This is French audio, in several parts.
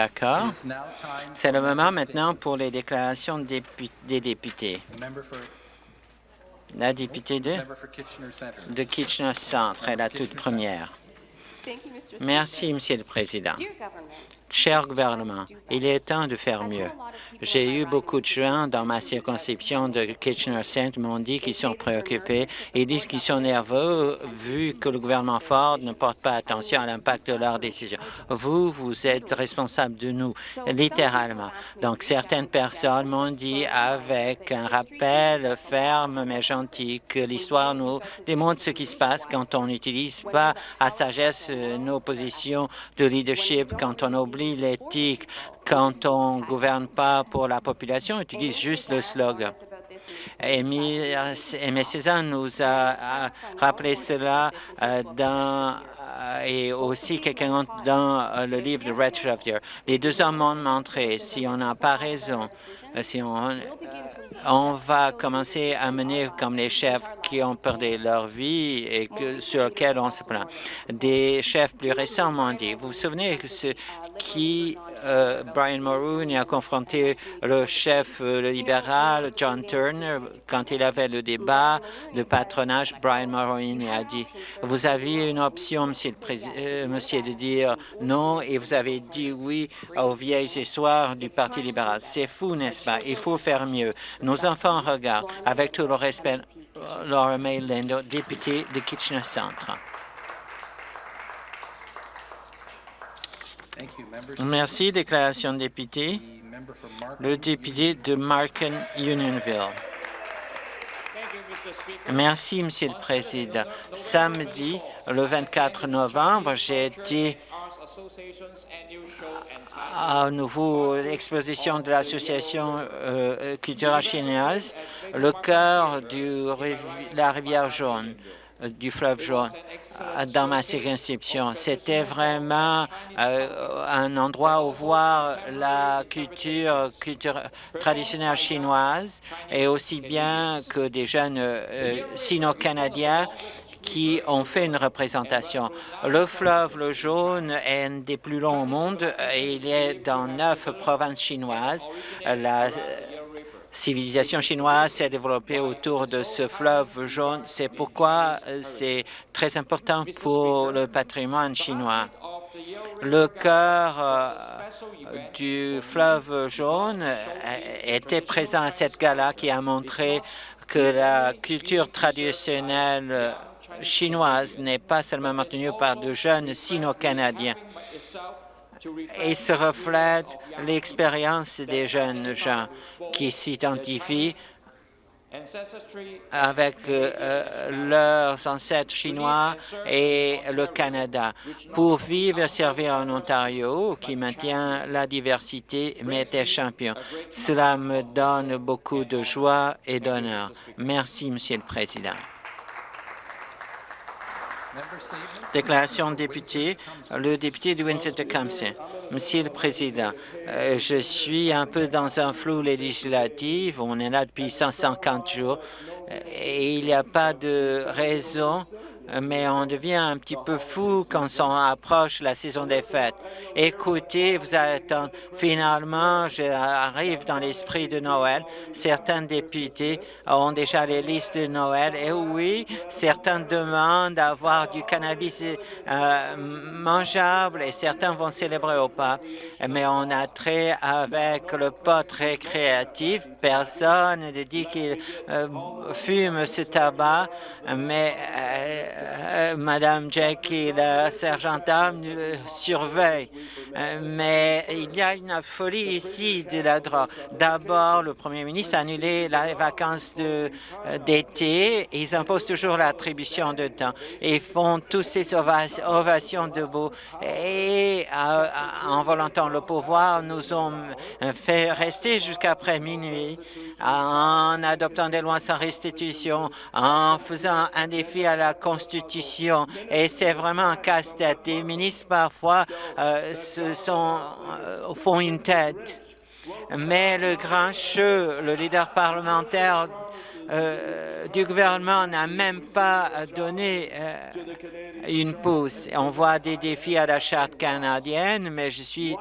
D'accord. C'est le moment maintenant pour les déclarations des députés. La députée de, de Kitchener Centre est la toute première. Merci, Monsieur le Président. Cher gouvernement, il est temps de faire mieux. J'ai eu beaucoup de gens dans ma circonscription de Kitchener-Centre m'ont dit qu'ils sont préoccupés et disent qu'ils sont nerveux vu que le gouvernement Ford ne porte pas attention à l'impact de leurs décisions. Vous, vous êtes responsable de nous, littéralement. Donc, certaines personnes m'ont dit avec un rappel ferme mais gentil que l'histoire nous démontre ce qui se passe quand on n'utilise pas à sagesse nos positions de leadership, quand on oublie l'éthique quand on ne gouverne pas pour la population, on utilise juste le slogan. Aimé Cézanne nous a rappelé cela euh, dans euh, et aussi quelqu'un dans euh, le livre de Red Sheffield. Les deux hommes m'ont montré, si on n'a pas raison, si on, on va commencer à mener comme les chefs qui ont perdu leur vie et sur lesquels on se plaint. Des chefs plus récents m'ont dit, vous vous souvenez ce qui euh, Brian Mulroney a confronté le chef euh, libéral John Turner quand il avait le débat de patronage. Brian Mulroney a dit vous aviez une option, monsieur, le euh, monsieur, de dire non et vous avez dit oui aux vieilles histoires du Parti libéral. C'est fou, n'est-ce pas? Il faut faire mieux. Nos enfants regardent. Avec tout le respect, Laura May Lindo, députée de Kitchener Centre. Merci. Déclaration de député. Le député de Marken Unionville. Merci, Monsieur le Président. Samedi, le 24 novembre, j'ai été à nouveau l'exposition de l'association euh, culturelle chinoise, le cœur de la rivière jaune du fleuve jaune euh, dans ma circonscription. C'était vraiment euh, un endroit où voir la culture, traditionnelle chinoise et aussi bien que des jeunes euh, sino-canadiens qui ont fait une représentation. Le fleuve le jaune est un des plus longs au monde. Il est dans neuf provinces chinoises. La, civilisation chinoise s'est développée autour de ce fleuve jaune. C'est pourquoi c'est très important pour le patrimoine chinois. Le cœur euh, du fleuve jaune était présent à cette gala qui a montré que la culture traditionnelle chinoise n'est pas seulement maintenue par de jeunes sino-canadiens et se reflète l'expérience des jeunes gens qui s'identifient avec euh, leurs ancêtres chinois et le Canada pour vivre et servir en Ontario qui maintient la diversité mais est champion. Cela me donne beaucoup de joie et d'honneur. Merci, Monsieur le Président. Déclaration de député, le député de Windsor-Tecumseh. Monsieur le Président, euh, je suis un peu dans un flou législatif. On est là depuis 150 jours et il n'y a pas de raison mais on devient un petit peu fou quand on approche la saison des fêtes. Écoutez, vous attendez. Finalement, j'arrive dans l'esprit de Noël. Certains députés ont déjà les listes de Noël. Et oui, certains demandent d'avoir du cannabis euh, mangeable et certains vont célébrer au pas. Mais on a trait avec le pot récréatif. Personne ne dit qu'il euh, fume ce tabac, mais euh, euh, Madame Jackie, la sergentame, euh, surveille. Euh, mais il y a une folie ici de la drogue. D'abord, le premier ministre a annulé les vacances d'été. Ils imposent toujours l'attribution de temps. Ils font tous ces ovations debout. Et en volantant le pouvoir, nous ont fait rester jusqu'après minuit en adoptant des lois sans restitution, en faisant un défi à la Constitution. Et c'est vraiment un casse-tête. Les ministres, parfois, euh, se sont, euh, font une tête. Mais le grand jeu, le leader parlementaire euh, du gouvernement n'a même pas donné une pousse. On voit des défis à la Charte canadienne, mais je suis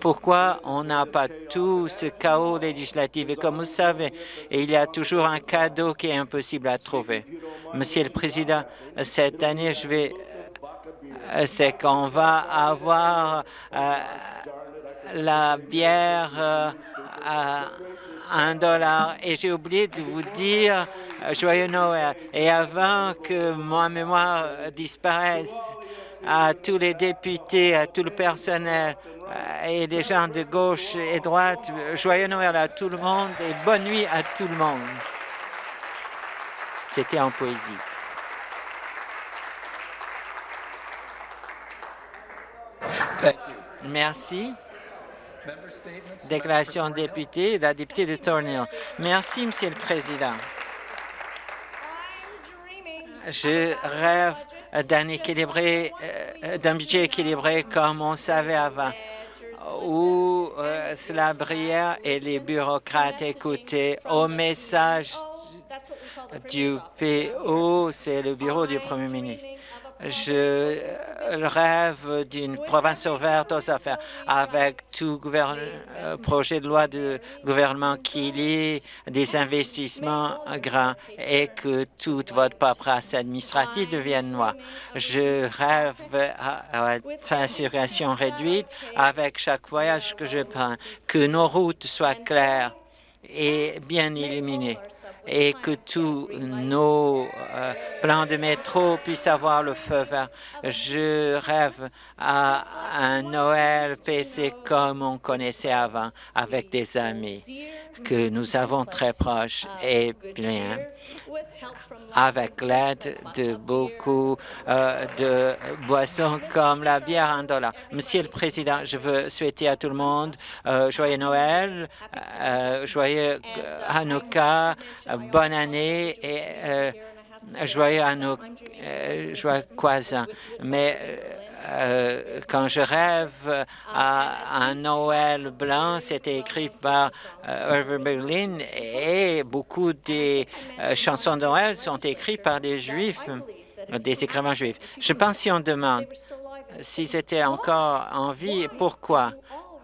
Pourquoi on n'a pas tout ce chaos législatif? Et comme vous savez, il y a toujours un cadeau qui est impossible à trouver. Monsieur le Président, cette année, je vais c'est qu'on va avoir euh, la bière euh, à un dollar. Et j'ai oublié de vous dire euh, Joyeux Noël. Et avant que ma mémoire disparaisse, à tous les députés, à tout le personnel et les gens de gauche et droite, Joyeux Noël à tout le monde et bonne nuit à tout le monde. C'était en poésie. Merci. Déclaration de député, la députée de Thornhill. Merci, Monsieur le Président. Je rêve d'un équilibré, euh, d'un budget équilibré comme on savait avant, où euh, cela brillait et les bureaucrates écoutaient au message du PO, c'est le bureau du Premier ministre. Je rêve d'une province ouverte aux affaires avec tout euh, projet de loi de gouvernement qui lit des investissements grands et que toute votre paperasse administrative devienne noire. Je rêve à, circulation réduite avec chaque voyage que je prends, que nos routes soient claires et bien illuminées et que tous nos euh, plans de métro puissent avoir le feu vert. Je rêve à un Noël PC comme on connaissait avant, avec des amis que nous avons très proches et bien avec l'aide de beaucoup euh, de boissons comme la bière en dollar. Monsieur le Président, je veux souhaiter à tout le monde euh, joyeux Noël, joyeux Hanouka, bonne année et joyeux Hanouka, joyeux Kwanzaa. Mais euh, quand je rêve à un Noël blanc, c'était écrit par euh, Irving Berlin et beaucoup des euh, chansons de Noël sont écrites par des Juifs, des écrivains juifs. Je pense si on demande s'ils étaient encore en vie, pourquoi?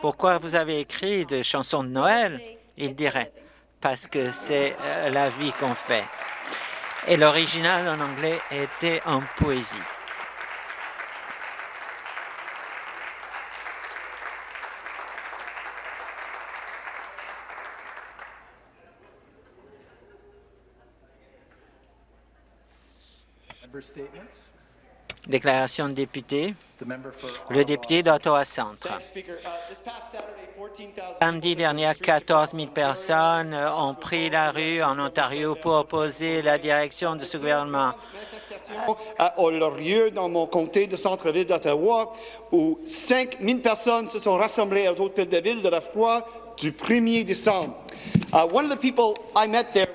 Pourquoi vous avez écrit des chansons de Noël? Ils diraient parce que c'est la vie qu'on fait. Et l'original en anglais était en poésie. Déclaration de député. Le député d'Ottawa Centre. Samedi dernier, 14 000 personnes ont pris la rue en Ontario pour opposer la direction de ce gouvernement. A lieu dans mon comté de centre-ville d'Ottawa, où 5 000 personnes se sont rassemblées à l'hôtel de ville de la foi du 1er décembre. Uh, one of the people I met there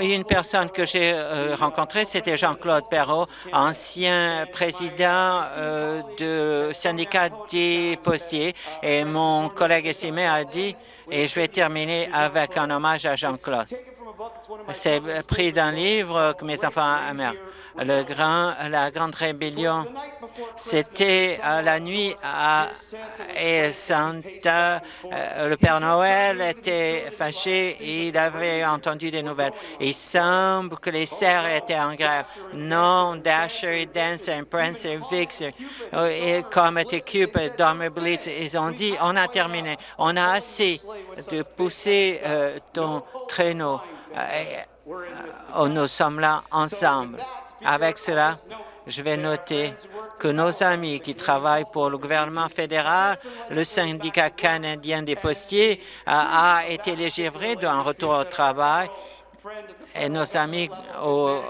une personne que j'ai euh, rencontrée, c'était Jean-Claude Perrault, ancien président euh, du syndicat des postiers. Et mon collègue estimé a dit, et je vais terminer avec un hommage à Jean-Claude. C'est pris d'un livre que mes enfants aiment le grand, la grande rébellion. C'était la nuit à, et Santa, euh, le Père Noël était fâché, il avait entendu des nouvelles. Il semble que les serfs étaient en grève. Non, Dasher, Dancer, Vixer, euh, et comme était Cupid, Dormer Blitz, ils ont dit, on a terminé, on a assez de pousser euh, ton traîneau. nous sommes là ensemble. Avec cela, je vais noter que nos amis qui travaillent pour le gouvernement fédéral, le syndicat canadien des postiers a, été légiféré d'un retour au travail et nos amis au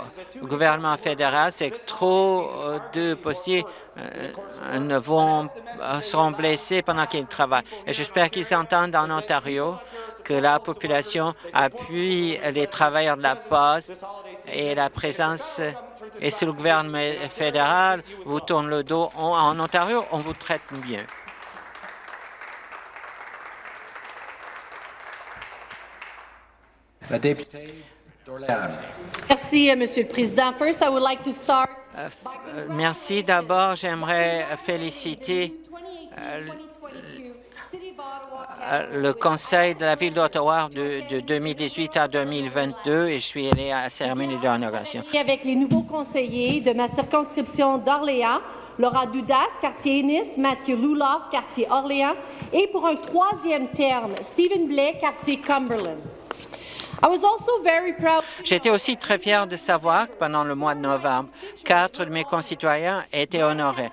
gouvernement fédéral, c'est que trop de postiers euh, ne vont, euh, seront blessés pendant qu'ils travaillent. Et j'espère qu'ils entendent en Ontario que la population appuie les travailleurs de la poste et la présence et si le gouvernement fédéral vous tourne le dos, en Ontario, on vous traite bien. La députée Merci, euh, Monsieur le Président. First, I would like to start euh, merci. D'abord, j'aimerais féliciter le conseil de la ville d'Ottawa de, de, 2018 à 2022 et je suis allé à la cérémonie d'inauguration. Avec les nouveaux conseillers de ma circonscription d'Orléans, Laura Dudas, quartier Ennis, Mathieu Luloff, quartier Orléans, et pour un troisième terme, Stephen Blais, quartier Cumberland. J'étais aussi très fier de savoir que pendant le mois de novembre, quatre de mes concitoyens étaient honorés.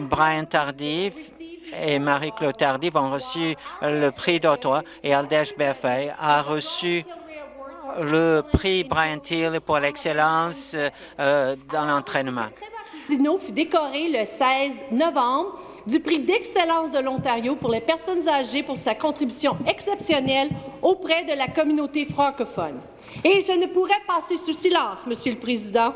Brian Tardif et Marie-Claude Tardif ont reçu le prix d'Ottawa et Aldèche Berfay a reçu le prix Brian Thiel pour l'excellence euh, dans l'entraînement. Dino fut décoré le 16 novembre du prix d'excellence de l'Ontario pour les personnes âgées pour sa contribution exceptionnelle auprès de la communauté francophone. Et je ne pourrais passer sous silence, Monsieur le Président,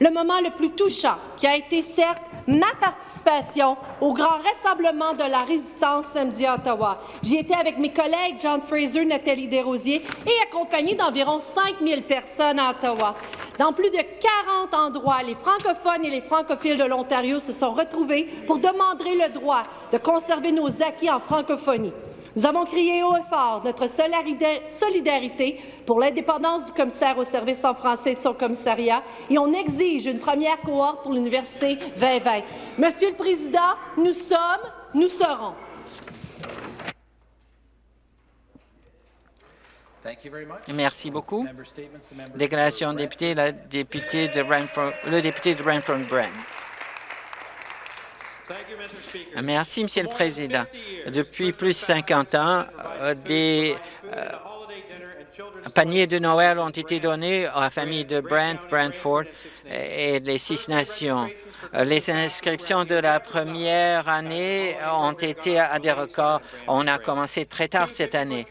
le moment le plus touchant qui a été certes ma participation au grand rassemblement de la résistance samedi à Ottawa. J'y étais avec mes collègues John Fraser, Nathalie Desrosiers et accompagné d'environ 5 000 personnes à Ottawa. Dans plus de 40 endroits, les francophones et les francophiles de l'Ontario se sont retrouvés pour demander le droit de conserver nos acquis en francophonie. Nous avons crié haut et fort notre solidarité pour l'indépendance du commissaire au service en français de son commissariat et on exige une première cohorte pour l'Université 2020. Monsieur le Président, nous sommes, nous serons. Merci beaucoup. Déclaration de député, la députée de le député de Renfrew-Brand. Merci, Monsieur le Président. Depuis plus de 50 ans, euh, des euh, paniers de Noël ont été donnés à la famille de Brent, Brantford et les Six Nations. Euh, les inscriptions de la première année ont été à des records. On a commencé très tard cette année.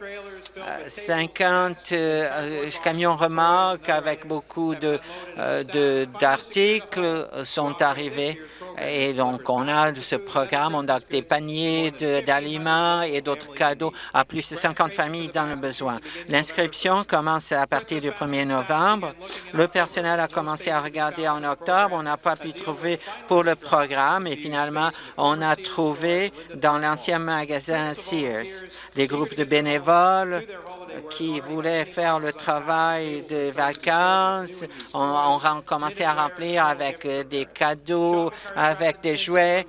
50 camions remorques avec beaucoup d'articles sont arrivés. Et donc, on a ce programme, on a des paniers d'aliments et d'autres cadeaux à plus de 50 familles dans le besoin. L'inscription commence à partir du 1er novembre. Le personnel a commencé à regarder en octobre. On n'a pas pu trouver pour le programme et finalement, on a trouvé dans l'ancien magasin Sears des groupes de bénévoles qui voulaient faire le travail de vacances. On, a commencé à remplir avec euh, des cadeaux, avec des jouets,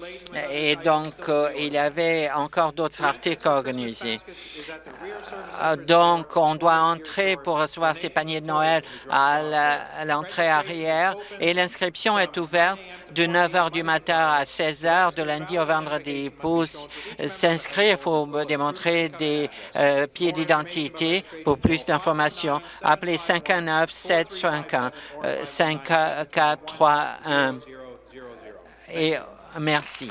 et donc euh, il y avait encore d'autres articles organisés. Euh, donc, on doit entrer pour recevoir ces paniers de Noël à l'entrée arrière, et l'inscription est ouverte de 9 heures du matin à 16 heures, de lundi au vendredi. Pour s'inscrire, il faut démontrer des pieds d'identité pour plus d'informations, appelez 519-751 5431 et merci.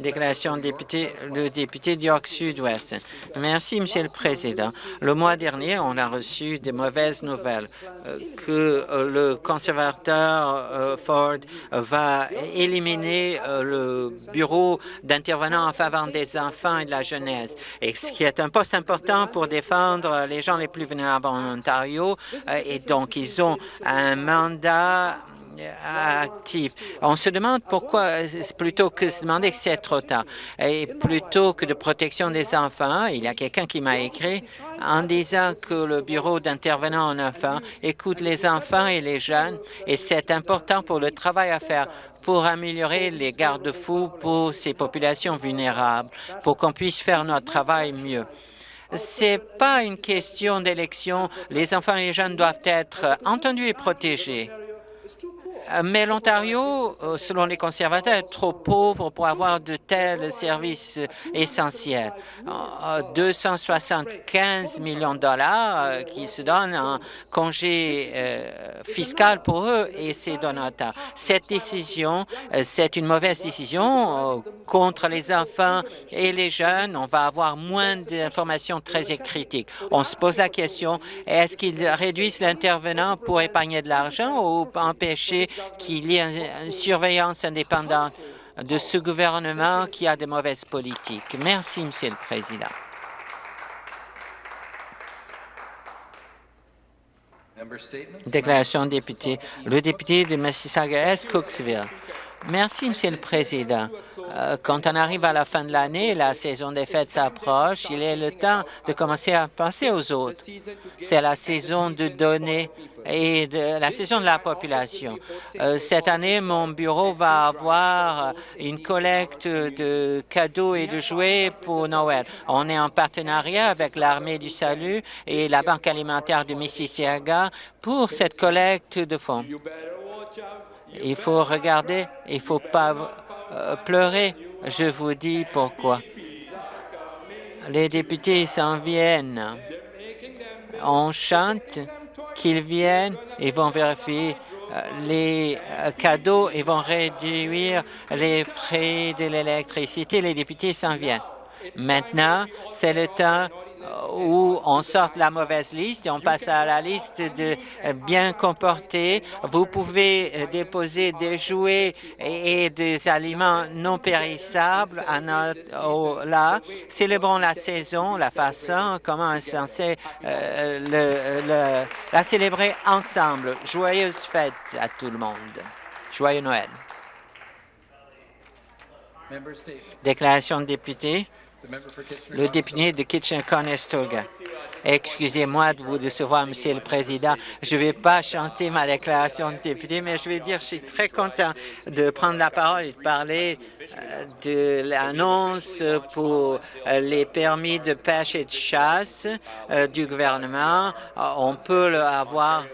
Déclaration de député, le député d'York Sud-Ouest. Merci, Monsieur le Président. Le mois dernier, on a reçu des mauvaises nouvelles euh, que euh, le conservateur euh, Ford va éliminer le bureau d'intervenants en faveur des enfants et de la jeunesse, et ce qui est un poste important pour défendre les gens les plus vulnérables en Ontario. Et donc, ils ont un mandat actif. On se demande pourquoi, plutôt que se demander que c'est trop tard, et plutôt que de protection des enfants, il y a quelqu'un qui m'a écrit en disant que le bureau d'intervenants en enfants écoute les enfants et les jeunes, et c'est important pour le travail à faire pour améliorer les garde-fous pour ces populations vulnérables, pour qu'on puisse faire notre travail mieux. C'est pas une question d'élection. Les enfants et les jeunes doivent être entendus et protégés. Euh, mais l'Ontario, euh, selon les conservateurs, est trop pauvre pour avoir de tels services essentiels. 275 euh, millions de dollars qui se donnent en congé fiscal pour eux et ces donateurs. Cette décision, c'est une mauvaise décision contre les enfants et les jeunes. On va avoir moins d'informations très critiques. On se pose la question, est-ce qu'ils réduisent l'intervenant pour épargner de l'argent ou empêcher qu'il y ait une surveillance indépendante de ce gouvernement qui a de mauvaises politiques. Merci, Monsieur le Président. Déclaration de député. Le député de Mississauga-Est, Cooksville. Merci, Monsieur le Président. Euh, quand on arrive à la fin de l'année, la saison des fêtes s'approche, il est le temps de commencer à penser aux autres. C'est la saison de donner et de la saison de la population. Euh, cette année, mon bureau va avoir une collecte de cadeaux et de jouets pour Noël. On est en partenariat avec l'Armée du Salut et la Banque alimentaire de Mississauga pour cette collecte de fonds. Il faut regarder, il ne faut pas euh, pleurer. Je vous dis pourquoi. Les députés s'en viennent. On chante qu'ils viennent, ils vont vérifier euh, les euh, cadeaux, ils vont réduire les prix de l'électricité. Les députés s'en viennent. Maintenant, c'est le temps où on sort la mauvaise liste et on passe à la liste de bien comportés. Vous pouvez euh, déposer des jouets et des aliments non périssables à notre, là. Célébrons la saison, la façon, comment on est censé le, la célébrer ensemble. Joyeuse fête à tout le monde. Joyeux Noël. Déclaration de député le député de Kitchen-Conestoga. Excusez-moi de vous décevoir, Monsieur le Président. Je ne vais pas chanter ma déclaration de député, mais je vais dire que je suis très content de prendre la parole et de parler euh, de l'annonce pour euh, les permis de pêche et de chasse euh, du gouvernement. On peut le avoir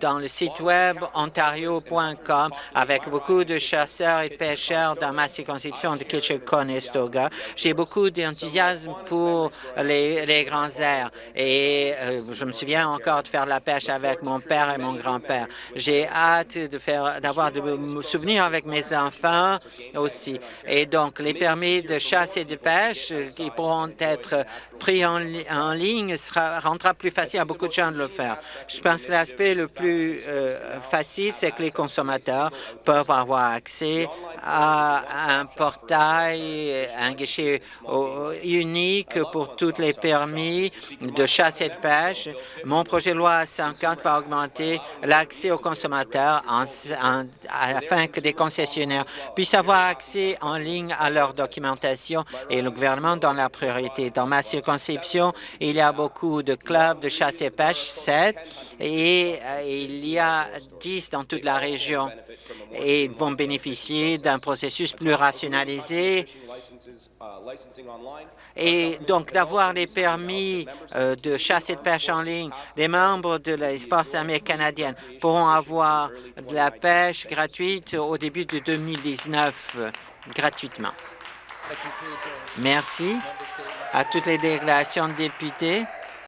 dans le site web ontario.com avec beaucoup de chasseurs et pêcheurs dans ma circonscription de Kitchener-Conestoga. J'ai beaucoup d'enthousiasme pour les, grands airs et euh, je me souviens encore de faire de la pêche avec mon père et mon grand-père. J'ai hâte de faire d'avoir de souvenirs avec mes enfants aussi. Et donc, les permis de chasse et de pêche euh, qui pourront être pris en, en ligne sera, rendra plus facile à beaucoup de gens de le faire. Je pense que l'aspect le plus euh, facile, c'est que les consommateurs peuvent avoir accès à un portail, un guichet unique pour tous les permis de chasse et de pêche. Mon projet de loi 50 va augmenter l'accès aux consommateurs afin que des concessionnaires puissent avoir accès en ligne à leur documentation et le gouvernement donne la priorité. Dans ma circonscription, il y a beaucoup de clubs de chasse et pêche, 7, et euh, il y a 10 dans toute la région et vont bénéficier d'un processus plus rationalisé et donc d'avoir les permis euh, de chasse et de pêche en ligne. Les membres de la forces armées canadiennes pourront avoir de la pêche gratuite au début de 2019 gratuitement. Merci à toutes les déclarations de députés.